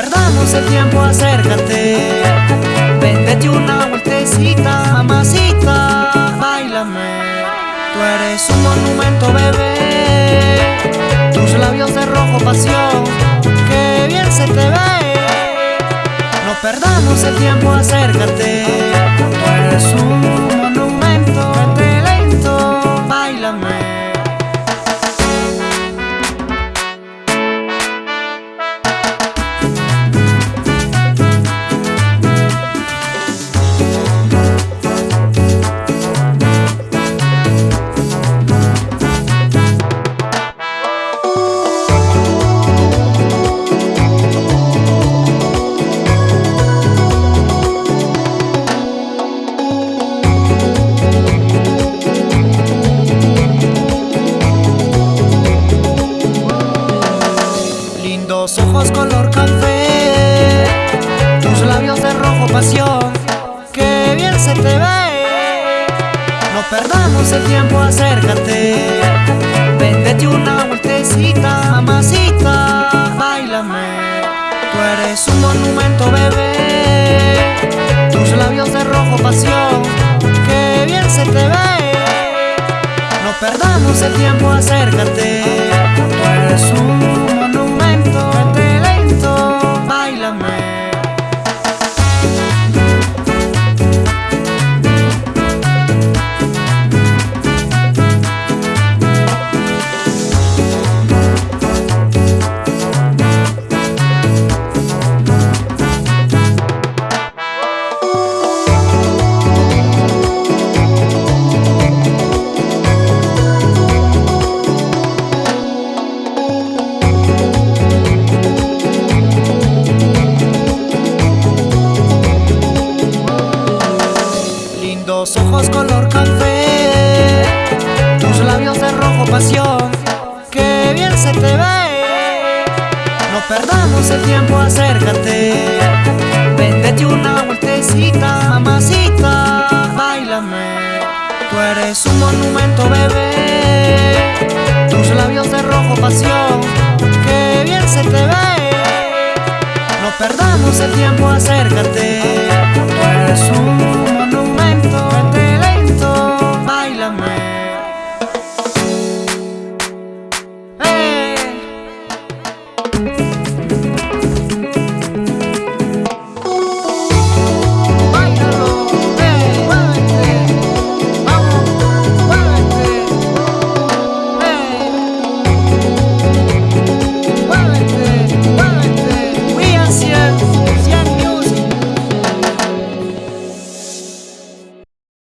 perdamos el tiempo, acércate Véndete una vueltecita, mamacita Bailame. Tú eres un monumento, bebé. Tus labios de rojo pasión Qué bien se te ve. No perdamos el tiempo, acércate Tú eres un Lindos ojos color café. Tus labios de rojo pasión Qué bien se te ve. No perdamos el tiempo, acércate. Véndete una vueltecita, mamacita Bailame. Tú eres un monumento, bebé. Tus labios de rojo pasión Qué bien se te ve. No perdamos el tiempo, acércate te No perdamos el tiempo, acércate. Véndete una vueltecita, mamacita Bailame. Tú eres un monumento, bebé. Tus labios de rojo pasión Qué bien se te ve. No perdamos el tiempo, acércate. Tú eres un